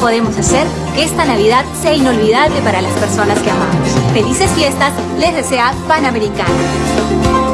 podemos hacer que esta Navidad sea inolvidable para las personas que amamos. Felices fiestas, les desea Panamericana.